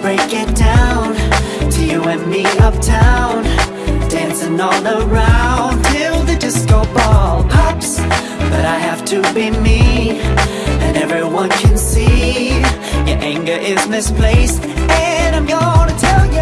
break it down to you and me uptown. Dancing all around till the disco ball pops. But I have to be me, and everyone can see your anger is misplaced. And I'm gonna tell ya.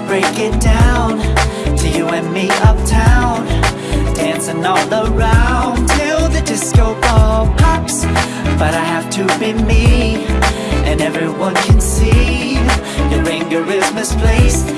Break it down. To you and me uptown, dancing all around. Till the disco ball pops. But I have to be me, and everyone can see. Your anger is misplaced.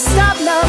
stop now.